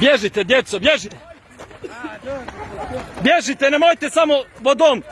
Bježite, djeco, bježite! Bježite, nemojte samo vodom!